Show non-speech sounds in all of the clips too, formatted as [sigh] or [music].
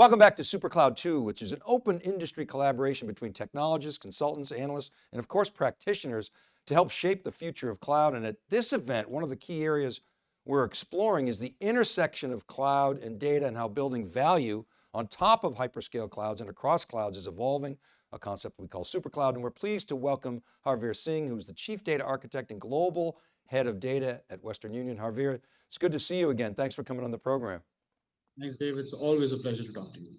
Welcome back to SuperCloud 2, which is an open industry collaboration between technologists, consultants, analysts, and of course practitioners to help shape the future of cloud. And at this event, one of the key areas we're exploring is the intersection of cloud and data and how building value on top of hyperscale clouds and across clouds is evolving, a concept we call SuperCloud. And we're pleased to welcome Harveer Singh, who's the Chief Data Architect and Global Head of Data at Western Union. Harveer, it's good to see you again. Thanks for coming on the program. Thanks, Dave. It's always a pleasure to talk to you.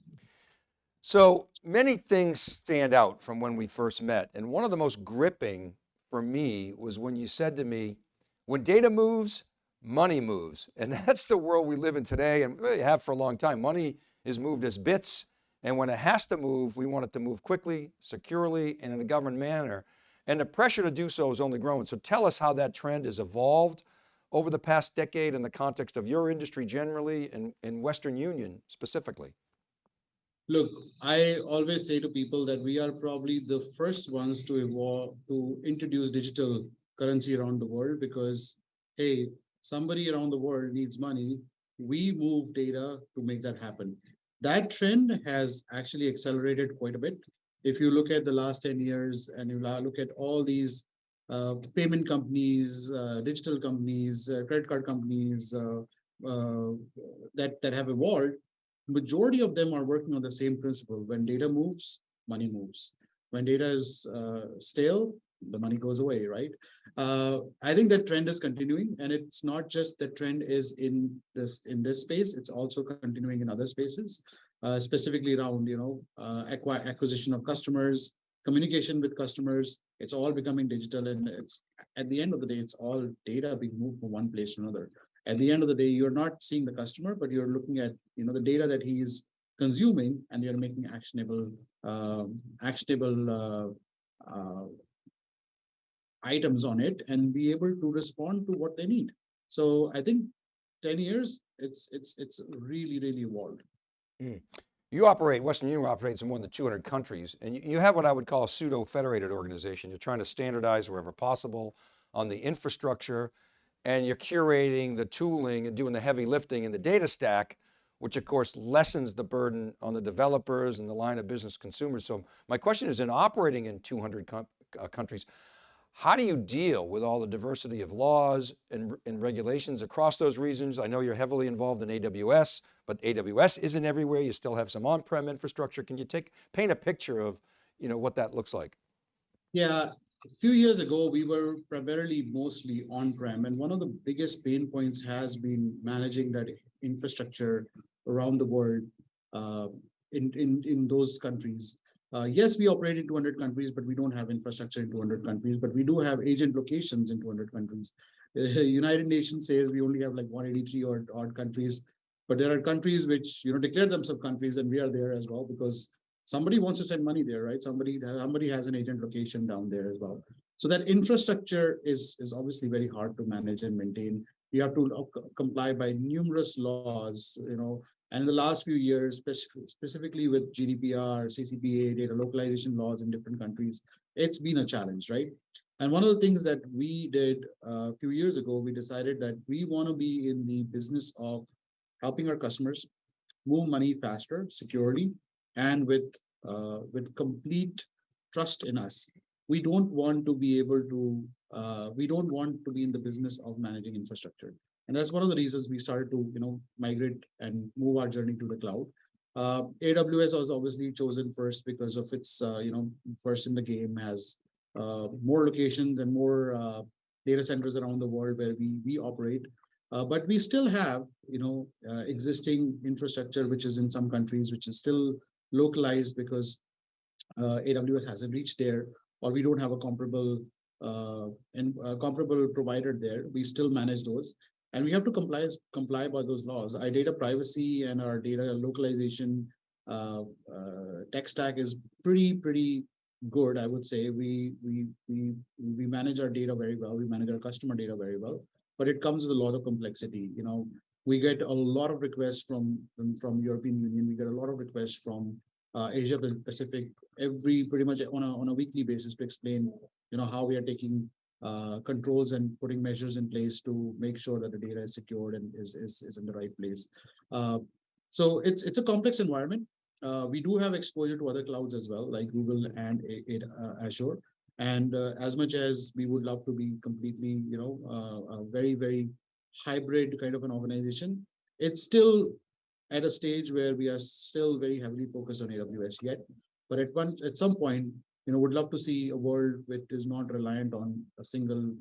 So many things stand out from when we first met. And one of the most gripping for me was when you said to me, when data moves, money moves. And [laughs] that's the world we live in today and really have for a long time. Money is moved as bits. And when it has to move, we want it to move quickly, securely, and in a governed manner. And the pressure to do so is only growing. So tell us how that trend has evolved over the past decade in the context of your industry generally and in Western Union specifically? Look, I always say to people that we are probably the first ones to evolve, to introduce digital currency around the world because, hey, somebody around the world needs money. We move data to make that happen. That trend has actually accelerated quite a bit. If you look at the last 10 years and you look at all these payment companies, uh, digital companies, uh, credit card companies that, that have evolved, majority of them are working on the same principle. When data moves, money moves. When data is stale, the money goes away, right? Uh, I think that trend is continuing, and it's not just the trend is in this in this space; it's also continuing in other spaces, uh, specifically around you know uh, acquisition of customers, communication with customers, it's all becoming digital and it's at the end of the day, it's all data being moved from one place to another. At the end of the day, you're not seeing the customer, but you're looking at you know the data that he's consuming and you're making actionable um, actionable uh, uh, items on it and be able to respond to what they need. So I think 10 years, it's it's it's really, really evolved. Mm. You operate, Western Union operates in more than 200 countries, and you have what I would call a pseudo-federated organization. You're trying to standardize wherever possible on the infrastructure, and you're curating the tooling and doing the heavy lifting in the data stack, which of course lessens the burden on the developers and the line of business consumers. So my question is in operating in 200 uh, countries, how do you deal with all the diversity of laws and, and, regulations across those regions? I know you're heavily involved in AWS, but AWS isn't everywhere. You still have some on-prem infrastructure. Can you take, paint a picture of you know, what that looks like? Yeah, a few years ago, we were primarily mostly on-prem. And one of the biggest pain points has been managing that infrastructure around the world uh, in, in, in those countries. Uh, yes, we operate in 200 countries, but we don't have infrastructure in 200 countries, but we do have agent locations in 200 countries. Uh, [laughs] United Nations says we only have like 183 odd, odd countries, but there are countries which you know declare themselves countries, and we are there as well because somebody wants to send money there, right? Somebody somebody has an agent location down there as well. So that infrastructure is is obviously very hard to manage and maintain. You have to comply by numerous laws, you know, and in the last few years, specific, specifically with GDPR, CCPA, data localization laws in different countries, it's been a challenge, right? And one of the things that we did uh, a few years ago, we decided that we want to be in the business of helping our customers move money faster, securely, and with uh, with complete trust in us. We don't want to be able to, uh, we don't want to be in the business of managing infrastructure. And that's one of the reasons we started to, you know, migrate and move our journey to the cloud. Uh, AWS was obviously chosen first because of its, uh, you know, first in the game has uh, more locations and more uh, data centers around the world where we we operate. Uh, but we still have, you know, uh, existing infrastructure which is in some countries which is still localized because AWS hasn't reached there, or we don't have a comparable and comparable provider there. We still manage those and we have to comply comply by those laws. Our data privacy and our data localization uh, uh, tech stack is pretty pretty good. I would say we we we we manage our data very well. We manage our customer data very well, but it comes with a lot of complexity. You know, we get a lot of requests from from, from European Union. We get a lot of requests from uh, Asia Pacific every pretty much on a on a weekly basis to explain you know how we are taking uh, controls and putting measures in place to make sure that the data is secured and is, is, is in the right place. Uh, So it's it's a complex environment. Uh, we do have exposure to other clouds as well, like Google and A- uh, Azure. And uh, as much as we would love to be completely, you know, a very very hybrid kind of an organization, it's still at a stage where we are still very heavily focused on AWS yet. But at one at some point, you know, would love to see a world which is not reliant on a single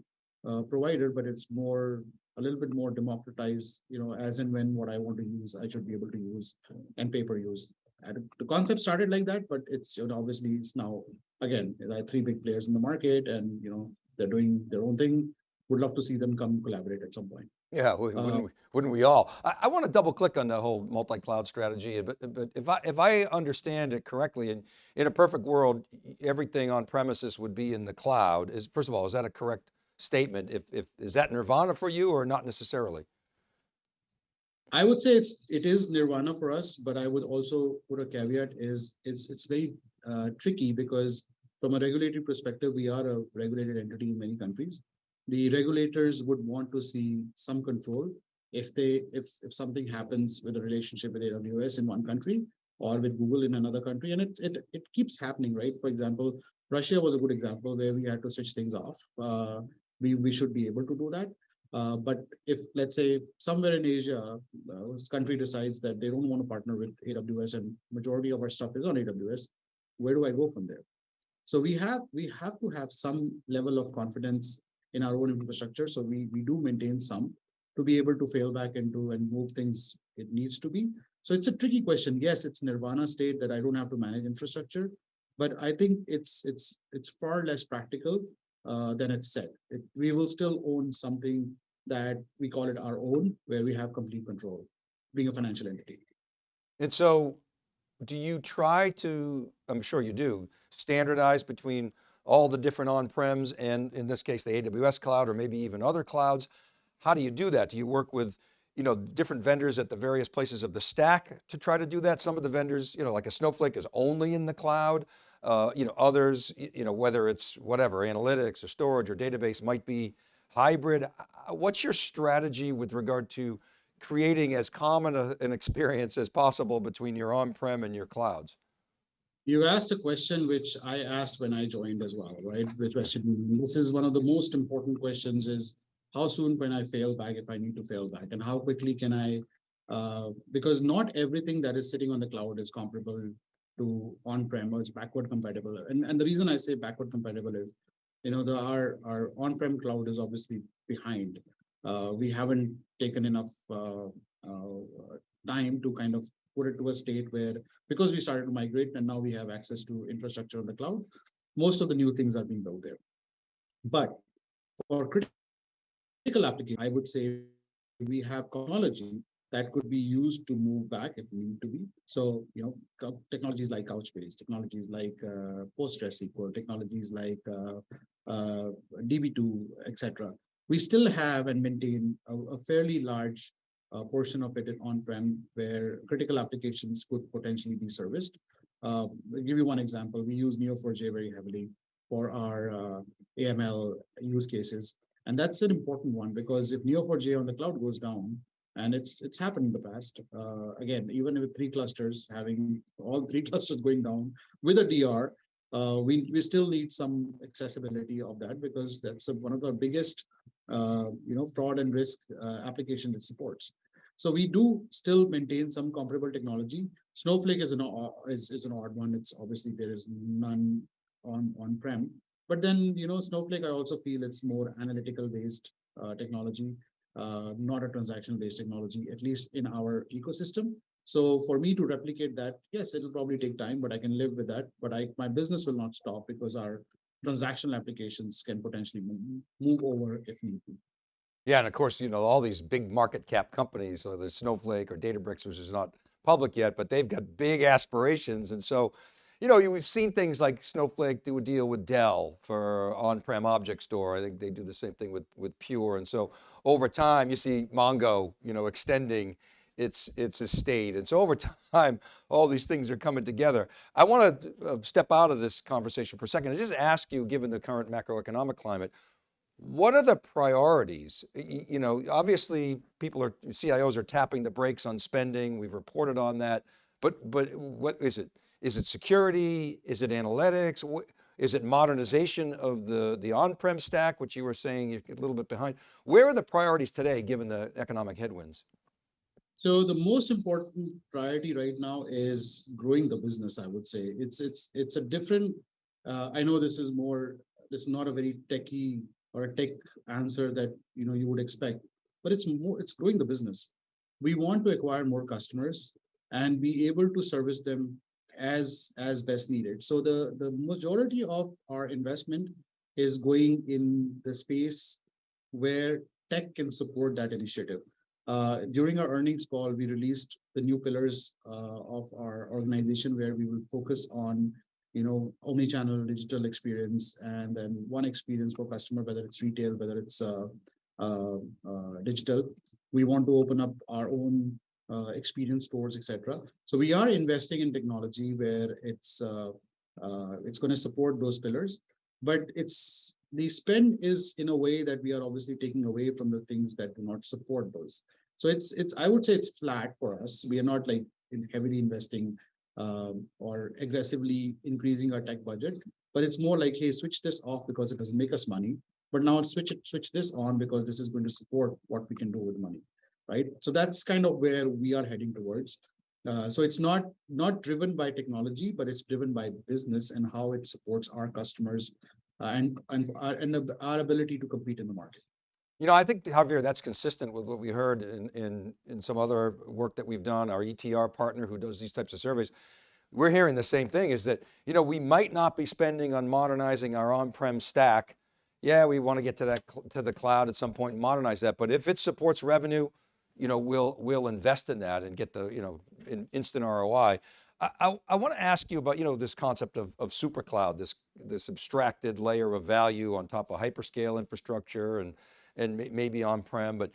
uh, provider, but it's more a little bit more democratized, you know, as and when what I want to use, I should be able to use and pay per use. And the concept started like that, but it's you know, obviously it's now again, there are three big players in the market and you know, they're doing their own thing. Would love to see them come collaborate at some point. Yeah, wouldn't, Uh, we, wouldn't we all? I, I want to double click on the whole multi-cloud strategy, but, but if I, if I understand it correctly, in, in a perfect world, everything on premises would be in the cloud. Is, first of all, is that a correct statement? If, if, is that nirvana for you or not necessarily? I would say it's it is nirvana for us, but I would also put a caveat is it's it's very uh, tricky because from a regulatory perspective, we are a regulated entity in many countries. The regulators would want to see some control if they if if something happens with a relationship with AWS in one country or with Google in another country, and it it it keeps happening, right? For example, Russia was a good example where we had to switch things off. Uh, we we should be able to do that. Uh, but if, let's say, somewhere in Asia, uh, this country decides that they don't want to partner with AWS and majority of our stuff is on AWS, where do I go from there? So we have we have to have some level of confidence in our own infrastructure. So we we do maintain some to be able to fail back into and move things it needs to be. So it's a tricky question. Yes, it's nirvana state that I don't have to manage infrastructure, but I think it's it's it's far less practical uh, than it's said. It, we will still own something that we call it our own, where we have complete control, being a financial entity. And so do you try to, I'm sure you do, standardize between all the different on-prems and in this case, the AWS cloud or maybe even other clouds? How do you do that? Do you work with, you know, different vendors at the various places of the stack to try to do that? Some of the vendors, you know, like a Snowflake is only in the cloud. Uh, you know, others, you know, whether it's whatever, analytics or storage or database might be hybrid. Uh, What's your strategy with regard to creating as common a- an experience as possible between your on-prem and your clouds? You asked a question which I asked when I joined as well, right? Which question, this is one of the most important questions is how soon can I fail back if I need to fail back? And how quickly can I, uh, because not everything that is sitting on the cloud is comparable to on-prem or it's backward compatible. And, and the reason I say backward compatible is, you know, the, our, our on-prem cloud is obviously behind. Uh, we haven't taken enough, uh, uh, time to kind of put it to a state where because we started to migrate and now we have access to infrastructure on the cloud, most of the new things are being built there. But for critical application, I would say we have technology that could be used to move back if need to be. So, you know, technologies like Couchbase, technologies like uh, PostgreSQL, technologies like uh, uh, DB2, etc. We still have and maintain a, a fairly large uh, portion of it on-prem where critical applications could potentially be serviced. Uh, I'll give you one example. We use Neo4j very heavily for our uh, AML use cases. And that's an important one because if Neo4j on the cloud goes down, and it's it's happened in the past, uh, again, even with three clusters, having all three [laughs] clusters going down with a DR, uh, we, we still need some accessibility of that because that's a- one of the biggest you know, fraud and risk uh, application it supports. So we do still maintain some comparable technology. Snowflake is an is, is an odd one. It's obviously there is none on on prem. But then you know Snowflake, I also feel it's more analytical based uh, technology, uh, not a transaction based technology, at least in our ecosystem. So for me to replicate that, yes, it'll probably take time, but I can live with that. But I my business will not stop because our transactional applications can potentially move, move over if need be. Yeah, and of course, you know, all these big market cap companies, so there's Snowflake or Databricks, which is not public yet, but they've got big aspirations. And so, you know, we've seen things like Snowflake do a deal with Dell for on-prem object store. I think they do the same thing with, with Pure. And so over time, you see Mongo, you know, extending its, its a state. And so over [laughs] time, all these things are coming together. I want to uh, step out of this conversation for a second and just ask you, given the current macroeconomic climate, What are the priorities? You know, obviously people are, CIOs are tapping the brakes on spending. We've reported on that, but, but what is it? Is it security? Is it analytics? Is it modernization of the, the on-prem stack, which you were saying you're a little bit behind? Where are the priorities today, given the economic headwinds? So the most important priority right now is growing the business, I would say. It's, it's, it's a different, uh, I know this is more, this is not a very techie or a tech answer that, you know, you would expect, but it's more, it's growing the business. We want to acquire more customers and be able to service them as, as best needed. So the, the majority of our investment is going in the space where tech can support that initiative. Uh, during our earnings call, we released the new pillars uh, of our organization where we will focus on, you know, omni-channel digital experience and then one experience for customer, whether it's retail, whether it's uh, uh, uh, digital. We want to open up our own uh, experience stores, etc. So we are investing in technology where it's uh, it's going to support those pillars, but it's the spend is in a way that we are obviously taking away from the things that do not support those. So it's it's I would say it's flat for us. We are not like in heavily investing um, or aggressively increasing our tech budget, but it's more like, hey, switch this off because it doesn't make us money. But now switch it, switch this on because this is going to support what we can do with money, right? So that's kind of where we are heading towards. Uh, so it's not not driven by technology, but it's driven by business and how it supports our customers uh, and and our, and our ability to compete in the market. You know, I think Harveer, that's consistent with what we heard in, in, in some other work that we've done, our ETR partner who does these types of surveys. We're hearing the same thing is that, you know, we might not be spending on modernizing our on-prem stack. Yeah, we want to get to that, to the cloud at some point and modernize that. But if it supports revenue, you know, we'll, we'll invest in that and get the, you know, in instant ROI. I, I, want to ask you about, you know, this concept of, of super cloud, this, this abstracted layer of value on top of hyperscale infrastructure and, and maybe on-prem, but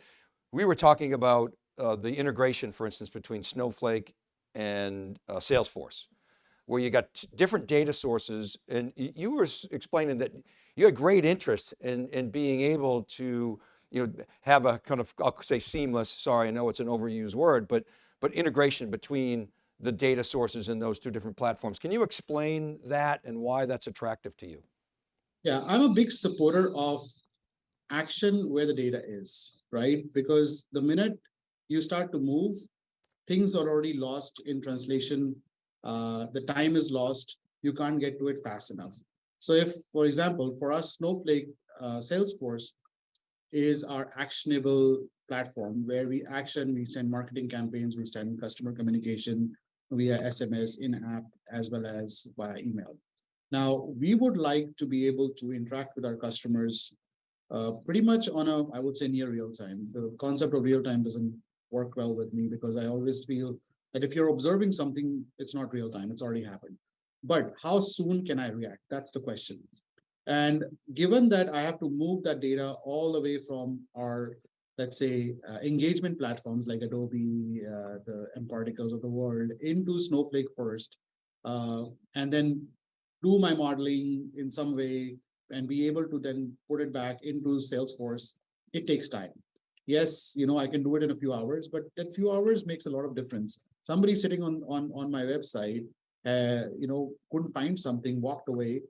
we were talking about uh, the integration, for instance, between Snowflake and uh, Salesforce, where you got different data sources and you were explaining that you had great interest in, in being able to you know, have a kind of, I'll say seamless, sorry, I know it's an overused word, but, but integration between the data sources in those two different platforms. Can you explain that and why that's attractive to you? Yeah, I'm a big supporter of action where the data is, right? Because the minute you start to move, things are already lost in translation. Uh, the time is lost. You can't get to it fast enough. So if, for example, for us, Snowflake, uh, Salesforce is our actionable platform where we action, we send marketing campaigns, we send customer communication via SMS in-app as well as via email. Now, we would like to be able to interact with our customers uh, pretty much on a, I would say near real time. The concept of real time doesn't work well with me because I always feel that if you're observing something, it's not real time, it's already happened. But how soon can I react? That's the question. And given that I have to move that data all the way from our, let's say, uh, engagement platforms like Adobe, uh, the mParticles of the world into Snowflake first, uh, and then do my modeling in some way, and be able to then put it back into Salesforce, it takes time. Yes, you know, I can do it in a few hours, but that few hours makes a lot of difference. Somebody sitting on, on, on my website, uh, you know, couldn't find something, walked away.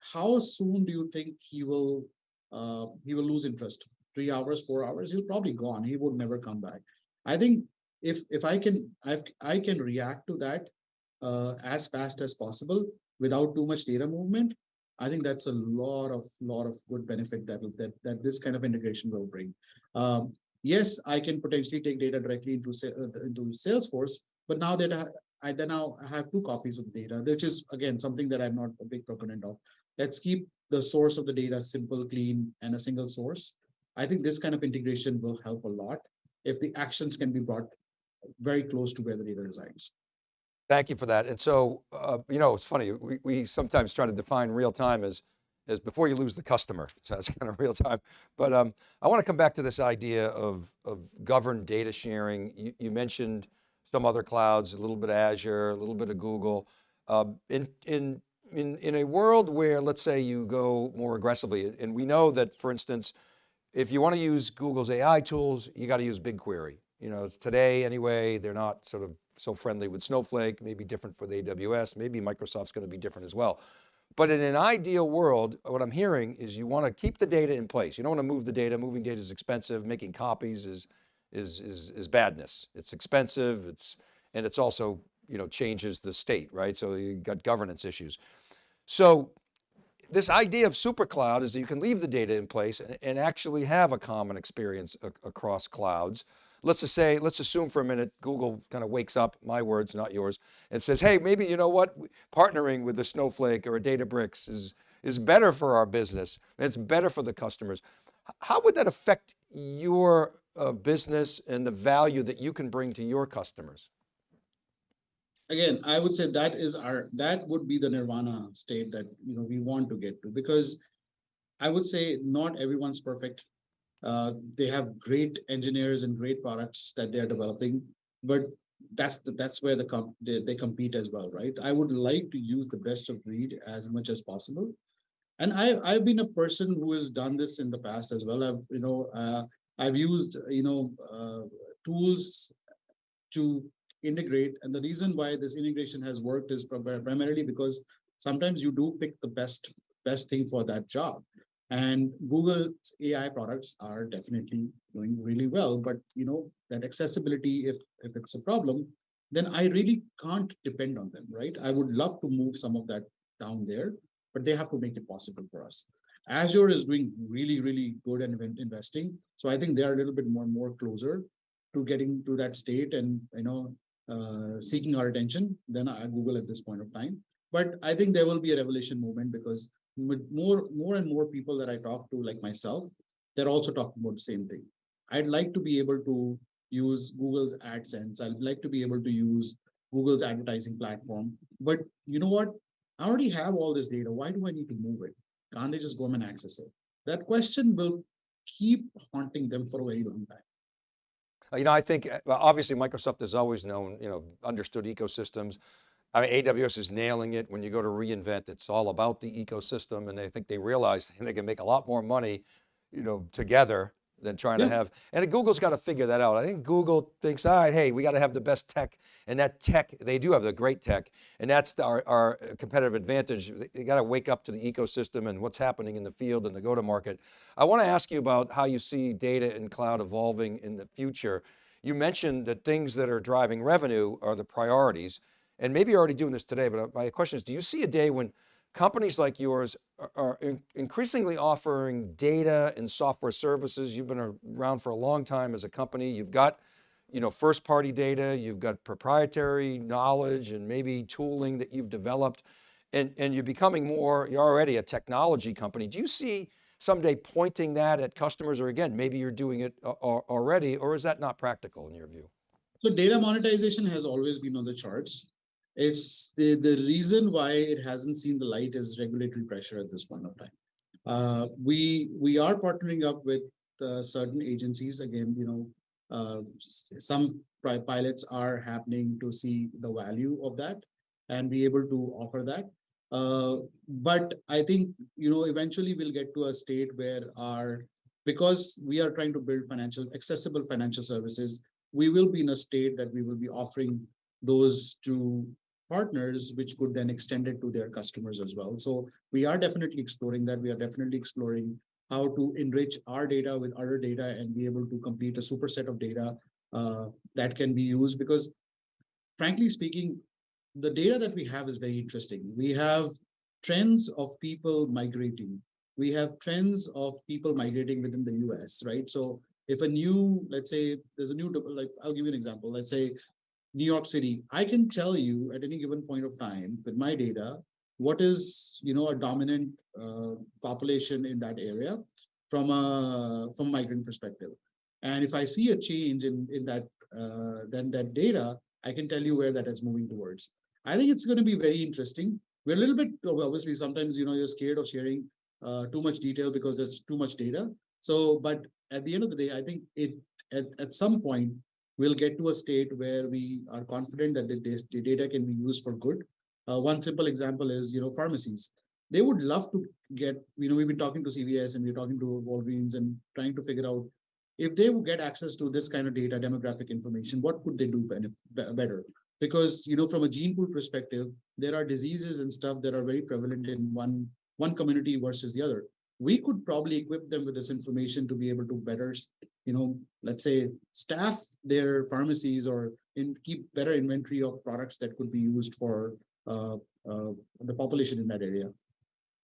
How soon do you think he will uh, he will lose interest? Three hours, four hours, he'll probably gone. He would never come back. I think if if I can I, I can react to that uh, as fast as possible without too much data movement, I think that's a lot of lot of good benefit that that that this kind of integration will bring. Um, yes, I can potentially take data directly into uh, into Salesforce, but now that I, I then now have two copies of data, which is again something that I'm not a big proponent of. Let's keep the source of the data simple, clean, and a single source. I think this kind of integration will help a lot if the actions can be brought very close to where the data resides. Thank you for that. And so, uh, you know, it's funny, we, we sometimes try to define real time as, as before you lose the customer. [laughs] So that's kind of real time. But um, I want to come back to this idea of, of governed data sharing. You, you, mentioned some other clouds, a little bit of Azure, a little bit of Google. Uh, in, in in, in a world where, let's say you go more aggressively, and we know that, for instance, if you want to use Google's AI tools, you got to use BigQuery. You know, today anyway, they're not sort of so friendly with Snowflake, maybe different with AWS, maybe Microsoft's going to be different as well. But in an ideal world, what I'm hearing is you want to keep the data in place. You don't want to move the data. Moving data is expensive. Making copies is, is, is, is badness. It's expensive. It's, and it's also, you know, changes the state, right? So you got governance issues. So this idea of super cloud is that you can leave the data in place and, and actually have a common experience across clouds. Let's just say, let's assume for a minute, Google kind of wakes up, my words, not yours, and says, hey, maybe you know what, partnering with a Snowflake or a Databricks is, is better for our business. And it's better for the customers. How would that affect your uh, business and the value that you can bring to your customers? again, I would say that is our, that would be the nirvana state that, you know, we want to get to because I would say not everyone's perfect. Uh, they have great engineers and great products that they're developing, but that's the, that's where the comp they, they compete as well, right? I would like to use the best of breed as much as possible. And I, I've been a person who has done this in the past as well. I've, you know, uh, I've used, you know, uh, tools to integrate. And the reason why this integration has worked is primarily because sometimes you do pick the best, best thing for that job. And Google's AI products are definitely doing really well, but you know, that accessibility, if, if it's a problem, then I really can't depend on them, right? I would love to move some of that down there, but they have to make it possible for us. Azure is doing really, really good and investing. So I think they are a little bit more and more closer to getting to that state and, you know, uh, seeking our attention than Google at this point of time. But I think there will be a revelation moment because more, more and more people that I talk to, like myself, they're also talking about the same thing. I'd like to be able to use Google's AdSense. I'd like to be able to use Google's advertising platform. But you know what? I already have all this data. Why do I need to move it? Can't they just go and access it? That question will keep haunting them for a very long time. Uh, you know, I think uh, obviously Microsoft has always known, you know, understood ecosystems. I mean, AWS is nailing it. When you go to reInvent, it's all about the ecosystem and I think they realize [laughs] they can make a lot more money, you know, together than trying yeah. to have, and Google's got to figure that out. I think Google thinks, all right, hey, we got to have the best tech and that tech, they do have the great tech and that's our, our competitive advantage. They got to wake up to the ecosystem and what's happening in the field and the go-to-market. I want to ask you about how you see data and cloud evolving in the future. You mentioned that things that are driving revenue are the priorities and maybe you're already doing this today, but uh, my question is, do you see a day when companies like yours are, are increasingly offering data and software services. You've been around for a long time as a company. You've got you know, first party data, you've got proprietary knowledge and maybe tooling that you've developed and, and you're becoming more, you're already a technology company. Do you see someday pointing that at customers or again, maybe you're doing it uh, already or is that not practical in your view? So data monetization has always been on the charts. It's the, the reason why it hasn't seen the light is regulatory pressure at this point of time. Uh, we we are partnering up with uh, certain agencies. Again, you know, uh, some pilots are happening to see the value of that and be able to offer that. Uh, but I think, you know, eventually we'll get to a state where our, because we are trying to build financial, accessible financial services, we will be in a state that we will be offering those to partners, which could then extend it to their customers as well. So we are definitely exploring that. We are definitely exploring how to enrich our data with other data and be able to complete a superset of data uh, that can be used because frankly speaking, the data that we have is very interesting. We have trends of people migrating. We have trends of people migrating within the US, right? So if a new, let's say there's a new, like I'll give you an example. Let's say New York City, I can tell you at any given point of time with my data, what is, you know, a dominant uh, population in that area from a from migrant perspective. And if I see a change in, in that, uh, then that data, I can tell you where that is moving towards. I think it's going to be very interesting. We're a little bit, obviously, sometimes, you know, you're scared of sharing uh, too much detail because there's too much data. So, but at the end of the day, I think it at, at some point, we'll get to a state where we are confident that the, data can be used for good Uh, one simple example is, you know, pharmacies. They would love to get, you know, we've been talking to CVS and we're talking to Walgreens and trying to figure out if they would get access to this kind of data, demographic information, what could they do better? Because, you know, from a gene pool perspective, there are diseases and stuff that are very prevalent in one, one community versus the other. We could probably equip them with this information to be able to better, you know, let's say, staff their pharmacies or in keep better inventory of products that could be used for uh, uh, the population in that area.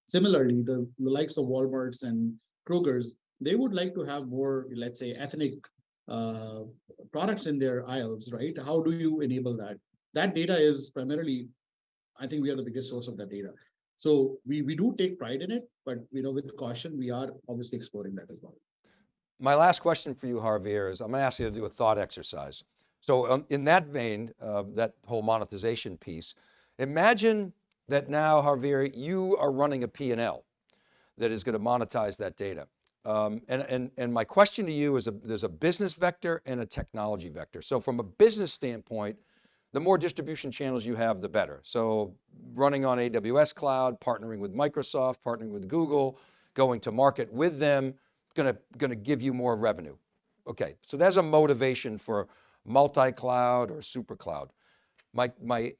Similarly, the, the likes of Walmarts and Kroger's, they would like to have more, let's say, ethnic uh, products in their aisles, right? How do you enable that? That data is primarily, I think we are the biggest source of that data. So we, we do take pride in it, but you know, with caution, we are obviously exploring that as well. My last question for you, Harveer, is I'm going to ask you to do a thought exercise. So um, in that vein, uh, that whole monetization piece, imagine that now, Harveer, you are running a P&L that is going to monetize that data. Um, and, and, and my question to you is a, there's a business vector and a technology vector. So from a business standpoint, the more distribution channels you have, the better. So running on AWS cloud, partnering with Microsoft, partnering with Google, going to market with them, gonna, gonna give you more revenue. Okay, so there's a motivation for multi-cloud or super cloud. My, my,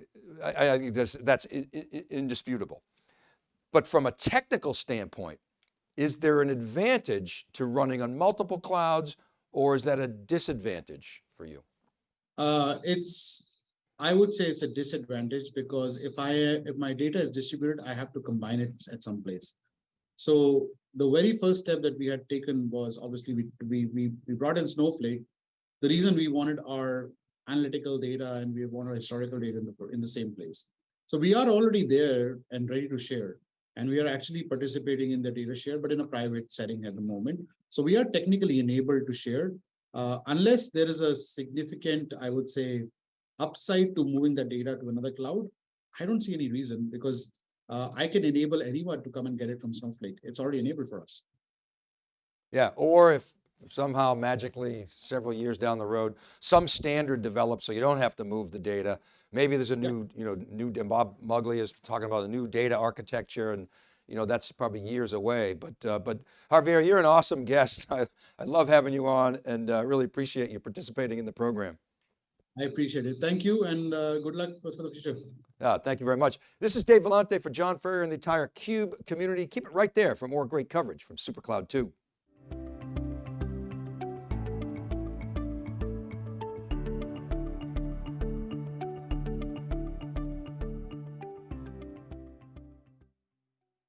I, I think that's, that's indisputable. But from a technical standpoint, is there an advantage to running on multiple clouds or is that a disadvantage for you? Uh, it's, I would say it's a disadvantage because if I, if my data is distributed, I have to combine it at some place. So the very first step that we had taken was obviously we, we, we, we brought in Snowflake. The reason we wanted our analytical data and we want our historical data in the, in the same place. So we are already there and ready to share. And we are actually participating in the data share, but in a private setting at the moment. So we are technically enabled to share uh, unless there is a significant, I would say, upside to moving the data to another cloud. I don't see any reason because uh, I can enable anyone to come and get it from Snowflake. It's already enabled for us. Yeah, or if somehow magically several years down the road, some standard develops so you don't have to move the data. Maybe there's a new, you know, new, and Bob Muglia is talking about a new data architecture and you know, that's probably years away. But, uh, but Harveer, you're an awesome guest. [laughs] I, I love having you on and uh, really appreciate you participating in the program. I appreciate it. Thank you and uh, good luck for the future. Uh, thank you very much. This is Dave Vellante for John Furrier and the entire CUBE community. Keep it right there for more great coverage from SuperCloud 2.